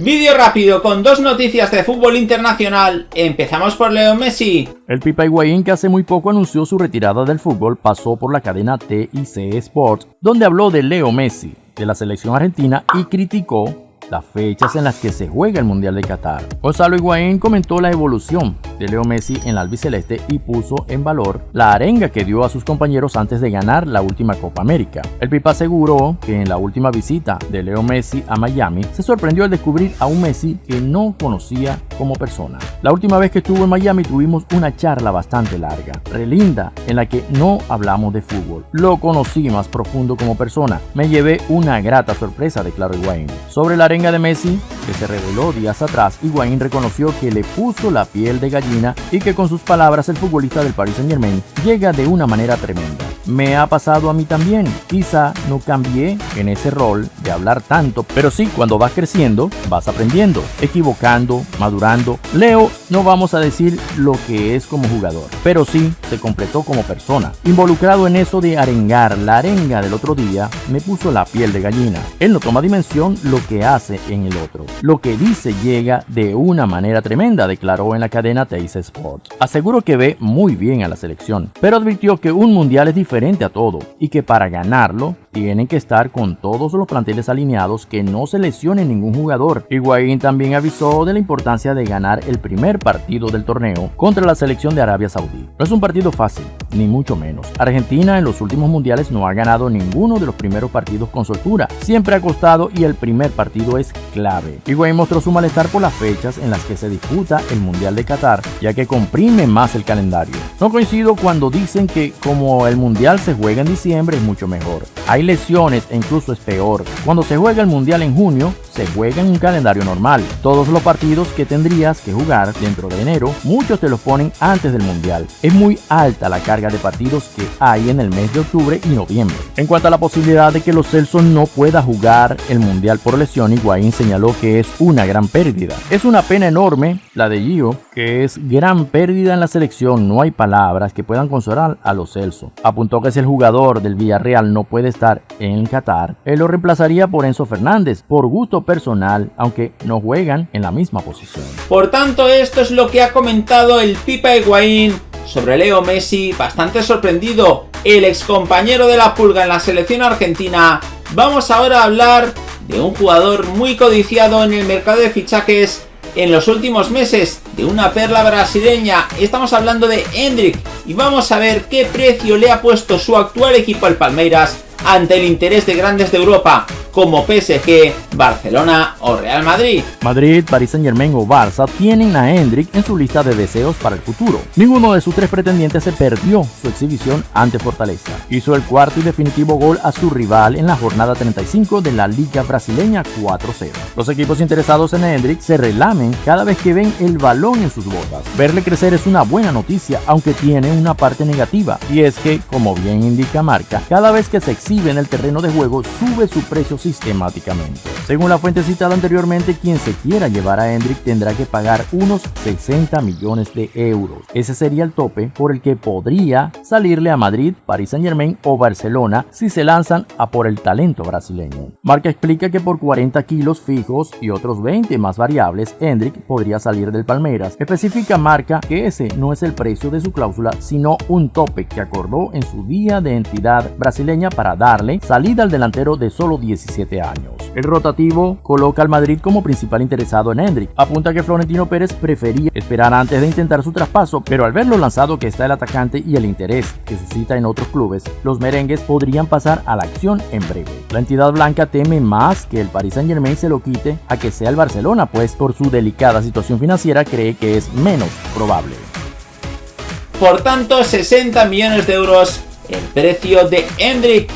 Vídeo rápido con dos noticias de fútbol internacional. Empezamos por Leo Messi. El Pipa Higuaín, que hace muy poco anunció su retirada del fútbol, pasó por la cadena TIC Sports, donde habló de Leo Messi, de la selección argentina y criticó las fechas en las que se juega el Mundial de Qatar. Gonzalo Higuaín comentó la evolución de Leo Messi en la albiceleste y puso en valor la arenga que dio a sus compañeros antes de ganar la última Copa América. El Pipa aseguró que en la última visita de Leo Messi a Miami se sorprendió al descubrir a un Messi que no conocía como persona. La última vez que estuvo en Miami tuvimos una charla bastante larga, relinda, en la que no hablamos de fútbol. Lo conocí más profundo como persona. Me llevé una grata sorpresa, declaró Higuaín. Sobre la arenga de Messi, que se reveló días atrás, Higuaín reconoció que le puso la piel de gallina y que con sus palabras el futbolista del Paris Saint Germain llega de una manera tremenda. Me ha pasado a mí también, quizá no cambié en ese rol de hablar tanto, pero sí, cuando vas creciendo, vas aprendiendo, equivocando, madurando. Leo, no vamos a decir lo que es como jugador, pero sí se completó como persona. Involucrado en eso de arengar, la arenga del otro día me puso la piel de gallina. Él no toma dimensión lo que hace en el otro. Lo que dice llega de una manera tremenda, declaró en la cadena Teis Sports. Aseguró que ve muy bien a la selección, pero advirtió que un mundial es diferente a todo y que para ganarlo tienen que estar con todos los planteles alineados que no se lesione ningún jugador. Higuaín también avisó de la importancia de ganar el primer partido del torneo contra la selección de Arabia Saudí. No es un partido fácil, ni mucho menos. Argentina en los últimos mundiales no ha ganado ninguno de los primeros partidos con soltura. Siempre ha costado y el primer partido es clave. Higuaín mostró su malestar por las fechas en las que se disputa el Mundial de Qatar, ya que comprime más el calendario. No coincido cuando dicen que como el Mundial se juega en diciembre es mucho mejor. Hay lesiones e incluso es peor. Cuando se juega el Mundial en junio, se juega en un calendario normal. Todos los partidos que tendrías que jugar dentro de enero, muchos te los ponen antes del Mundial. Es muy alta la carga de partidos que hay en el mes de octubre y noviembre. En cuanto a la posibilidad de que los Celsos no pueda jugar el Mundial por lesión, Higuaín señaló que es una gran pérdida. Es una pena enorme la de Gio, que es gran pérdida en la selección. No hay palabras que puedan consolar a los Celso. Apuntó que si el jugador del Villarreal no puede estar en Qatar, él lo reemplazaría por Enzo Fernández, por gusto personal, aunque no juegan en la misma posición. Por tanto, esto es lo que ha comentado el Pipa Higuaín sobre Leo Messi, bastante sorprendido, el ex compañero de la pulga en la selección argentina. Vamos ahora a hablar de un jugador muy codiciado en el mercado de fichajes en los últimos meses, de una perla brasileña. Estamos hablando de Hendrik y vamos a ver qué precio le ha puesto su actual equipo al Palmeiras ante el interés de grandes de Europa como PSG, Barcelona o Real Madrid. Madrid, Paris Saint Germain o Barça tienen a Hendrik en su lista de deseos para el futuro. Ninguno de sus tres pretendientes se perdió su exhibición ante Fortaleza. Hizo el cuarto y definitivo gol a su rival en la jornada 35 de la Liga Brasileña 4-0. Los equipos interesados en Hendrik se relamen cada vez que ven el balón en sus botas. Verle crecer es una buena noticia, aunque tiene una parte negativa, y es que, como bien indica Marca, cada vez que se exhibe en el terreno de juego sube su precio sistemáticamente. Según la fuente citada anteriormente, quien se quiera llevar a Hendrik tendrá que pagar unos 60 millones de euros. Ese sería el tope por el que podría salirle a Madrid, Paris Saint Germain o Barcelona si se lanzan a por el talento brasileño. Marca explica que por 40 kilos fijos y otros 20 más variables, Hendrik podría salir del Palmeiras. Especifica Marca que ese no es el precio de su cláusula, sino un tope que acordó en su día de entidad brasileña para darle salida al delantero de solo 17 años. El rotativo coloca al Madrid como principal interesado en Hendrik. Apunta que Florentino Pérez prefería esperar antes de intentar su traspaso, pero al ver lo lanzado que está el atacante y el interés que suscita en otros clubes, los merengues podrían pasar a la acción en breve. La entidad blanca teme más que el Paris Saint Germain se lo quite a que sea el Barcelona, pues por su delicada situación financiera cree que es menos probable. Por tanto, 60 millones de euros el precio de Hendrik